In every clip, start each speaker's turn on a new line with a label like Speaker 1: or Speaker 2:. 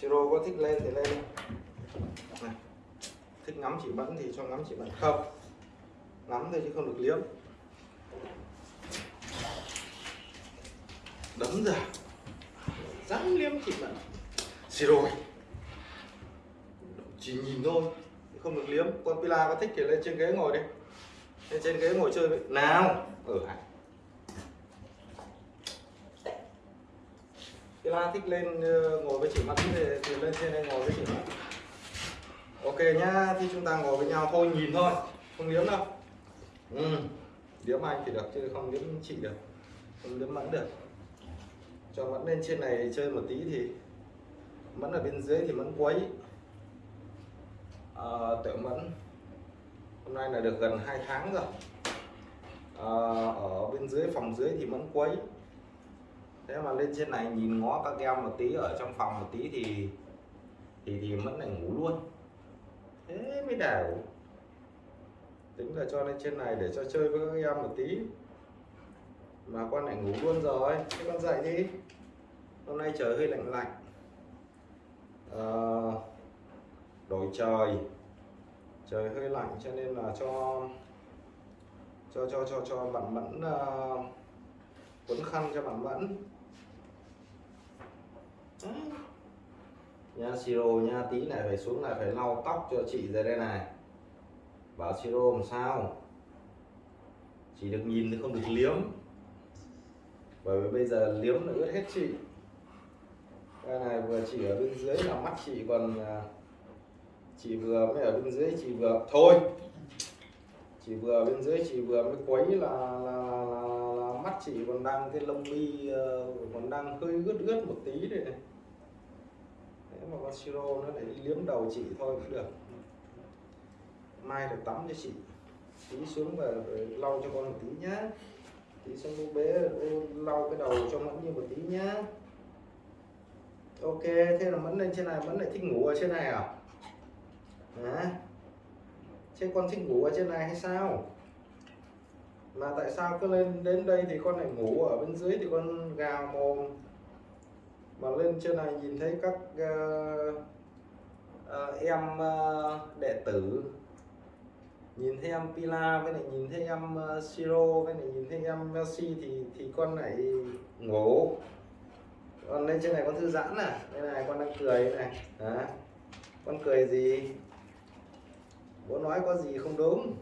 Speaker 1: siro có thích lên thì lên. Này. thích ngắm chị mẫn thì cho ngắm chị mẫn không, ngắm thôi chứ không được liếm. Đấm ra. Dám liếm chị mẫn siro chỉ nhìn thôi không được liếm. Con pila có thích thì lên trên ghế ngồi đi. Lên trên ghế ngồi chơi với nào, ở hả pila thích lên ờ, ngồi với chị mặt thì, thì lên trên đây ngồi với chị mặt. ok nhá thì chúng ta ngồi với nhau thôi nhìn thôi không liếm đâu ừ. liếm anh thì được chứ không liếm chị được không liếm mẫn được cho mẫn lên trên này chơi một tí thì mẫn ở bên dưới thì mẫn quấy ờ, à, tiểu mẫn hôm nay là được gần 2 tháng rồi à, ở bên dưới phòng dưới thì mẫn quấy thế mà lên trên này nhìn ngó các em một tí ở trong phòng một tí thì thì thì vẫn lại ngủ luôn. Thế mới đảo. Tính là cho lên trên này để cho chơi với các em một tí. Mà con lại ngủ luôn rồi. Thế con dậy đi. Hôm nay trời hơi lạnh lạnh. À, đổi trời. Trời hơi lạnh cho nên là cho cho cho cho cho bạn mẫn uh, quấn khăn cho bạn mẫn nha siro nha tí này phải xuống này phải lau tóc cho chị ra đây này. Bảo siro làm sao? Chỉ được nhìn thì không được liếm. Bởi vì bây giờ liếm là ướt hết chị. Cái này vừa chỉ ở bên dưới là mắt chị còn à, chị vừa mới ở bên dưới chị vừa thôi! Chị vừa bên dưới chị vừa mới quấy là, là, là mắt chị còn đang cái lông mi ờ, còn đang hơi ướt ướt một tí đây này. Thế mà con siro nó lại đi liếm đầu chị thôi cũng được. Mai được tắm cho chị. Tí xuống và lau cho con một tí nhá. Tí xuống bố bé lau cái đầu cho mẫn như một tí nhá. Ok, thế là mẫn lên trên này, mẫn lại thích ngủ ở trên này à? Hả? Thế con thích ngủ ở trên này hay sao? Mà tại sao cứ lên đến đây thì con lại ngủ ở bên dưới thì con gào mồm? Mà lên trên này nhìn thấy các uh, uh, em uh, đệ tử. Nhìn thấy em Pila với lại nhìn thấy em uh, Siro với lại nhìn thấy em Messi thì thì con lại ngủ. Còn lên trên này con thư giãn à? Đây này con đang cười này. Hả? Con cười gì? Bố nói có gì không đúng?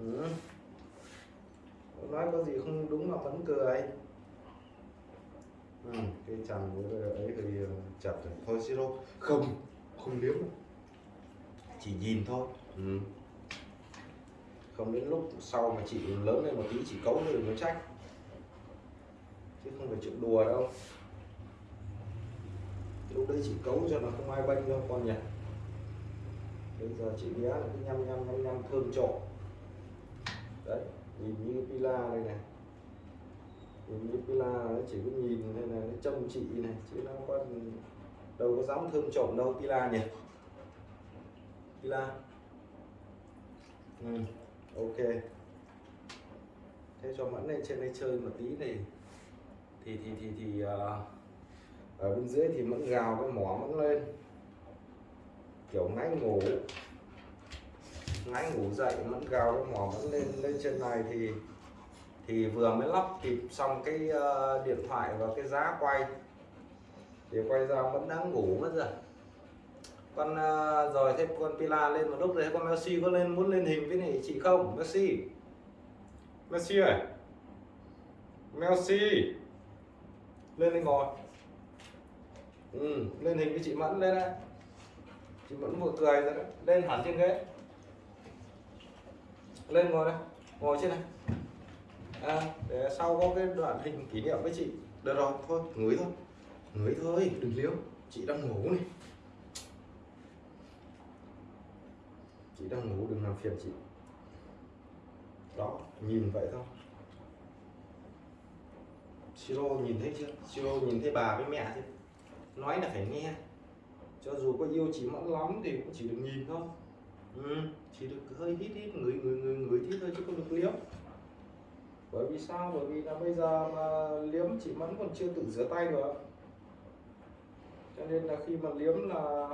Speaker 1: Ừ nói có gì không đúng mà vẫn cười à, cái chàng với ấy thì ờ, chặt rồi thôi siro không không liếm chỉ nhìn thôi. Ừ. không đến lúc sau mà chị lớn lên một tí chị cấu lên đừng có trách. Chứ không phải chuyện đùa đâu. Lúc đấy chị cấu cho nó không ai bênh đâu con nhỉ. Bây giờ chị bé là cái nhăm nhăm nhăm nhăm thơm trộn đấy nhìn như pila đây này. Nhìn như pila nó chỉ có nhìn đây này nó trông chị này chứ nó có đâu có dám thơm trộm đâu pila nhỉ. Pila. Ừ, ok. Thế cho mẫn lên trên đây chơi một tí này. Thì thì thì thì uh, ở bên dưới thì mẫn gào cái mỏ mẫn lên. Kiểu ngáy ngủ nãy ngủ dậy mẫn gào nó mỏ mẫn lên lên trên này thì thì vừa mới lắp kịp xong cái uh, điện thoại và cái giá quay. Thì quay ra vẫn đang ngủ mất rồi. Con uh, rồi thêm con pila lên một lúc rồi con Messi có lên muốn lên hình với này chị không? Messi. Messi ơi. Messi. Lên đây ngồi ừ, lên hình với chị Mẫn lên đấy, chị Mẫn vừa cười rồi đấy. Lên hẳn trên ghế lên ngồi đây ngồi trên này. À, để sau có cái đoạn hình kỷ niệm với chị. Được rồi thôi ngửi thôi. Ngửi thôi đừng liếu. Chị đang ngủ này. Chị đang ngủ đừng làm phiền chị. Đó nhìn vậy thôi. Siro nhìn thấy chưa? Siro nhìn thấy bà với mẹ chưa nói là phải nghe. Cho dù có yêu chị mẫn lắm thì cũng chỉ được nhìn thôi ừ, chỉ được hơi hít hít người người người người hít thôi chứ không được liếm bởi vì sao? Bởi vì là bây giờ mà liếm chị mẫn còn chưa tự rửa tay được cho nên là khi mà liếm là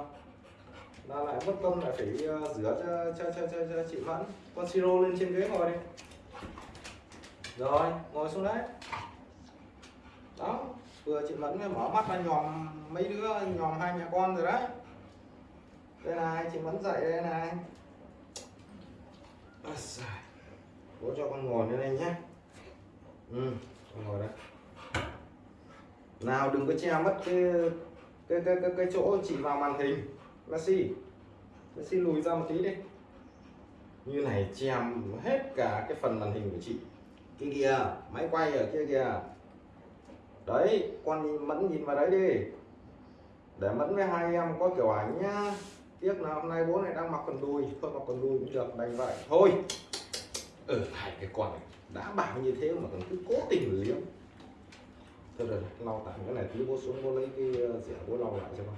Speaker 1: là lại mất công lại phải ờ, rửa cho cho cho cho, cho chị Mẫn. Con siro lên trên ghế ngồi đi. Rồi ngồi xuống đấy. Đó vừa chị Mẫn mở mắt ra nhòm mấy đứa nhòm hai mẹ con rồi đấy đây này chị Mẫn dậy đây này. Bố cho con ngồi lên đây nhé. Ừ con ngồi đấy nào đừng có che mất cái cái cái cái, cái chỗ chị vào màn hình. Messi Messi lùi ra một tí đi. Như này che hết cả cái phần màn hình của chị. Kia kìa máy quay ở kia kìa. Đấy con nhìn, mẫn nhìn vào đấy đi. Để mẫn với hai em có kiểu ảnh nhá tiếc là hôm nay bố này đang mặc quần đùi thôi mặc quần đùi cũng được đành vậy. Thôi. Ừ hai cái con này đã bảo như thế mà còn cứ cố tình liếm thôi rồi lau tạm cái này tí bố xuống bố lấy cái ờ, rẻ bố lau lại cho con.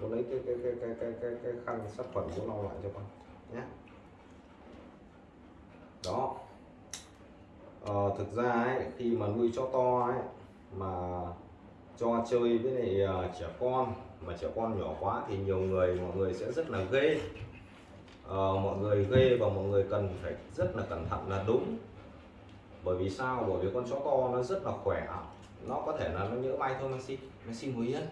Speaker 1: Bố lấy cái cái cái cái cái cái, cái khăn sát khuẩn bố lau lại cho con nhé đó. Ờ, thực ra ấy khi mà nuôi chó to ấy mà cho chơi với lại ờ, trẻ con mà trẻ con nhỏ quá thì nhiều người mọi người sẽ rất là ghê. Ờ, mọi người ghê và mọi người cần phải rất là cẩn thận là đúng. Bởi vì sao? Bởi vì con chó to nó rất là khỏe. Nó có thể là nó nhỡ may thôi Messi Messi ngồi yên.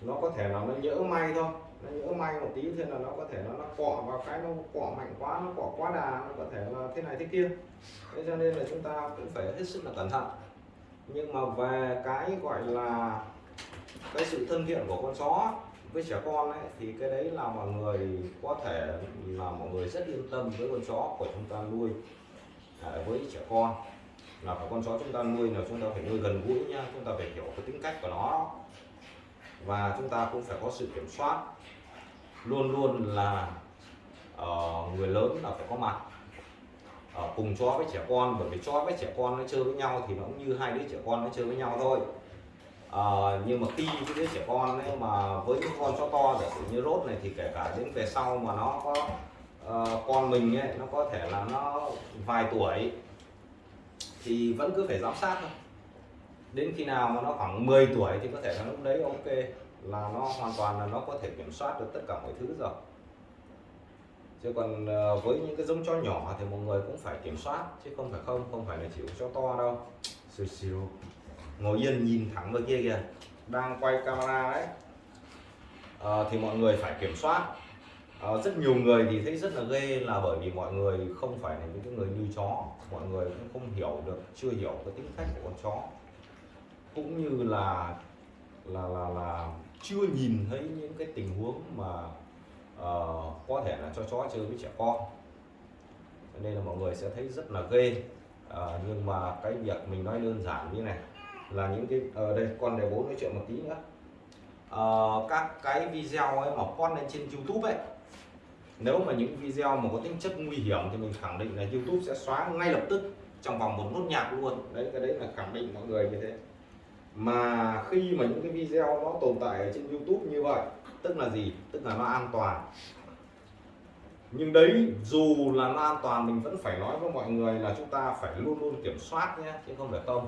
Speaker 1: Nó có thể là nó nhỡ may thôi. Nó nhỡ may một tí thế là nó có thể nó nó cọ vào cái nó cọ mạnh quá nó cọ quá đà nó có thể là thế này thế kia. Thế cho nên là chúng ta cũng phải hết sức là cẩn thận. Nhưng mà về cái gọi là cái sự thân thiện của con chó với trẻ con ấy thì cái đấy là mọi người có thể là mọi người rất yên tâm với con chó của chúng ta nuôi à, với trẻ con. Là phải con chó chúng ta nuôi là chúng ta phải nuôi gần gũi nhá chúng ta phải hiểu cái tính cách của nó. Và chúng ta cũng phải có sự kiểm soát. Luôn luôn là uh, người lớn là phải có mặt. Ở cùng chó với trẻ con bởi vì chó với trẻ con nó chơi với nhau thì nó cũng như hai đứa trẻ con nó chơi với nhau thôi à, nhưng mà khi cái đứa trẻ con ấy mà với những con chó to giả sử như rốt này thì kể cả đến về sau mà nó có uh, con mình ấy nó có thể là nó vài tuổi thì vẫn cứ phải giám sát thôi. Đến khi nào mà nó khoảng 10 tuổi thì có thể là lúc đấy ok là nó hoàn toàn là nó có thể kiểm soát được tất cả mọi thứ rồi. Chứ còn ờ, với những cái giống chó nhỏ thì mọi người cũng phải kiểm soát chứ không phải không không phải là chỉ chó to đâu. Xìu xìu ngồi yên nhìn thẳng vào kia kìa. Đang quay camera đấy. À, thì mọi người phải kiểm soát. À, rất nhiều người thì thấy rất là ghê là bởi vì mọi người không phải là những cái người như chó. Mọi người cũng không hiểu được chưa hiểu cái tính cách của con chó. Cũng như là là là là chưa nhìn thấy những cái tình huống mà uh, có thể là cho chó chơi với trẻ con. Nên là mọi người sẽ thấy rất là ghê. Uh, nhưng mà cái việc mình nói đơn giản như này là những cái ở đây con để bố nói chuyện một tí nữa. À, các cái video ấy mà con lên trên YouTube ấy nếu mà những video mà có tính chất nguy hiểm thì mình khẳng định là YouTube sẽ xóa ngay lập tức trong vòng một nốt nhạc luôn. Đấy cái đấy là khẳng định mọi người như thế. Mà khi mà những cái video nó tồn tại ở trên YouTube như vậy tức là gì? Tức là nó an toàn. Nhưng đấy dù là nó an toàn mình vẫn phải nói với mọi người là chúng ta phải luôn luôn kiểm soát nhé chứ không phải không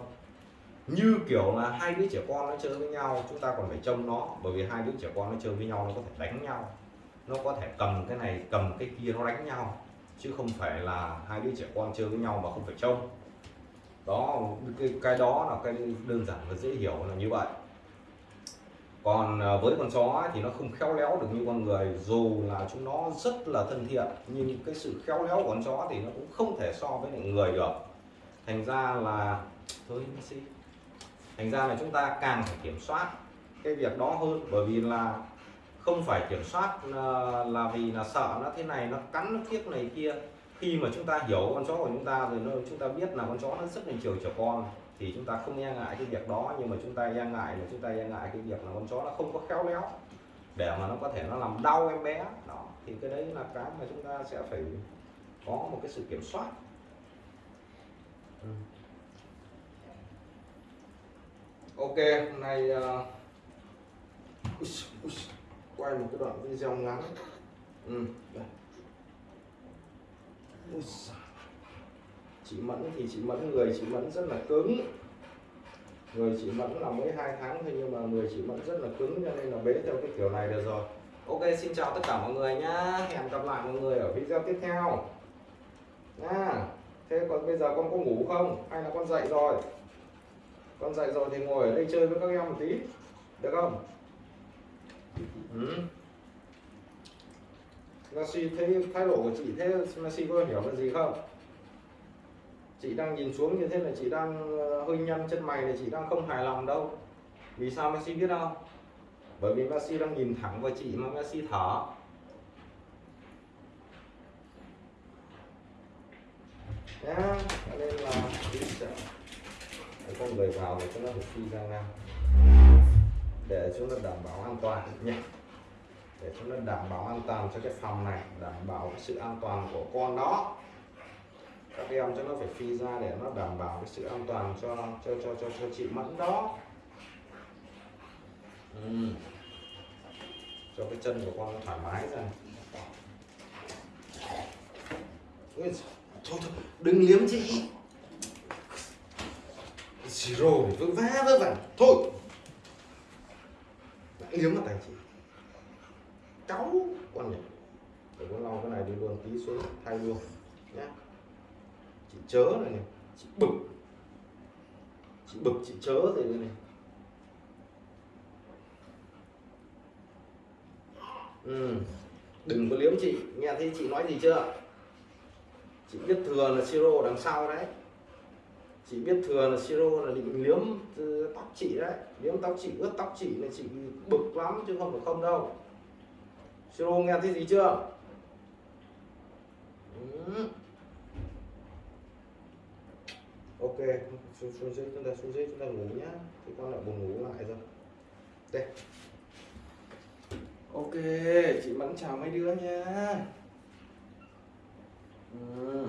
Speaker 1: như kiểu là hai đứa trẻ con nó chơi với nhau chúng ta còn phải trông nó bởi vì hai đứa trẻ con nó chơi với nhau nó có thể đánh nhau. Nó có thể cầm cái này cầm cái kia nó đánh nhau chứ không phải là hai đứa trẻ con chơi với nhau mà không phải trông. Đó cái, cái đó là cái đơn giản và dễ hiểu là như vậy. Còn à, với con chó thì nó không khéo léo được như con người dù là chúng nó rất là thân thiện nhưng cái sự khéo léo của con chó thì nó cũng không thể so với người được. Thành ra là thôi Messi thành ra là chúng ta càng phải kiểm soát cái việc đó hơn bởi vì là không phải kiểm soát là, là vì là sợ nó thế này nó cắn nó kiếp này kia. Khi mà chúng ta hiểu con chó của chúng ta rồi nó chúng ta biết là con chó nó rất là chiều trẻ con thì chúng ta không e ngại cái việc đó. Nhưng mà chúng ta e ngại là chúng ta e ngại cái việc là con chó nó không có khéo léo để mà nó có thể nó làm đau em bé. Đó thì cái đấy là cái mà chúng ta sẽ phải có một cái sự kiểm soát. Ừ ok hôm nay uh, quay một cái đoạn video ngắn. Ừ. chị mẫn thì chị mẫn người chị mẫn rất là cứng. Người chị Mẫn là mới hai tháng thôi nhưng mà người chị Mẫn rất là cứng cho nên là bế theo cái kiểu này được rồi. Ok xin chào tất cả mọi người nhá. Hẹn gặp lại mọi người ở video tiếp theo. Nha. Thế còn bây giờ con có ngủ không? Hay là con dậy rồi? Con dậy rồi thì ngồi ở đây chơi với các em một tí được không? Ừ. Messi thấy thái độ của chị thế Messi có hiểu là gì không? Chị đang nhìn xuống như thế là chị đang ờ, hơi nhăn chân mày là chị đang không hài lòng đâu. Vì sao Messi biết không bởi vì Messi đang nhìn thẳng vào chị mà Messi thở. Nhá cho nên là con người vào để cho nó phải phi ra ngang để cho nó đảm bảo an toàn nhé để cho nó đảm bảo an toàn cho cái phòng này đảm bảo cái sự an toàn của con đó. Các em cho nó phải phi ra để nó đảm bảo cái sự an toàn cho cho cho cho, cho chị mẫn đó. Ừ. cho cái chân của con nó thoải mái ra. Ui, thôi thôi đừng liếm chị rồi vỡ vã vớ vẩn thôi. Đã liếm vào tay chị. Cháu, con nhỉ để con lau cái này đi luôn, tí xuống, thay luôn nhé chị chớ này này, chị bực. Chị bực, chị chớ rồi này ừ. đừng có liếm chị. Nghe thấy chị nói gì chưa? Chị biết thừa là siro đằng sau đấy chị biết thừa là siro là định liếm tóc chị đấy. Liếm tóc chị ướt tóc chị là chị bực lắm chứ không phải không đâu. Siro nghe thấy gì chưa? Ừ. ok xuống, xuống dưới chúng ta xuống dưới chúng ta ngủ nhá. Thì con lại buồn ngủ lại rồi. Đây. Ok chị mẫn chào mấy đứa nha ừ.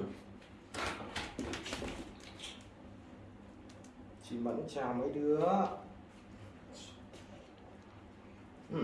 Speaker 1: chị mẫn chào mấy đứa.